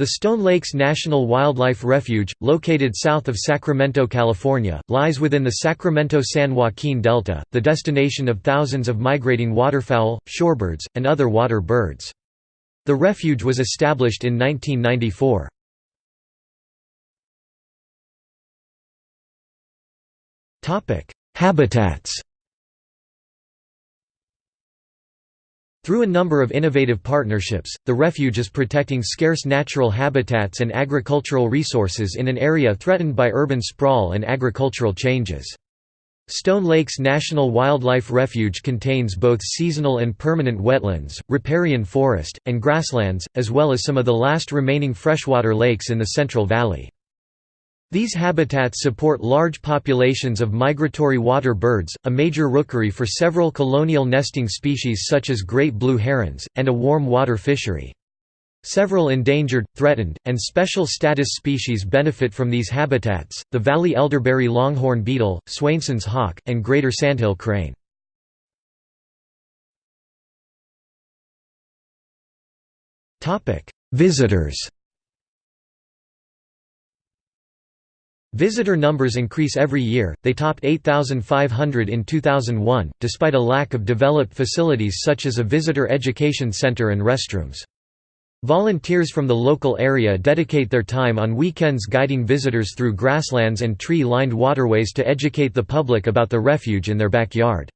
The Stone Lakes National Wildlife Refuge, located south of Sacramento, California, lies within the Sacramento-San Joaquin Delta, the destination of thousands of migrating waterfowl, shorebirds, and other water birds. The refuge was established in 1994. Habitats Through a number of innovative partnerships, the refuge is protecting scarce natural habitats and agricultural resources in an area threatened by urban sprawl and agricultural changes. Stone Lakes National Wildlife Refuge contains both seasonal and permanent wetlands, riparian forest, and grasslands, as well as some of the last remaining freshwater lakes in the Central Valley. These habitats support large populations of migratory water birds, a major rookery for several colonial nesting species such as great blue herons, and a warm water fishery. Several endangered, threatened, and special status species benefit from these habitats, the valley elderberry longhorn beetle, Swainson's hawk, and greater sandhill crane. Visitors Visitor numbers increase every year, they topped 8,500 in 2001, despite a lack of developed facilities such as a visitor education center and restrooms. Volunteers from the local area dedicate their time on weekends guiding visitors through grasslands and tree-lined waterways to educate the public about the refuge in their backyard.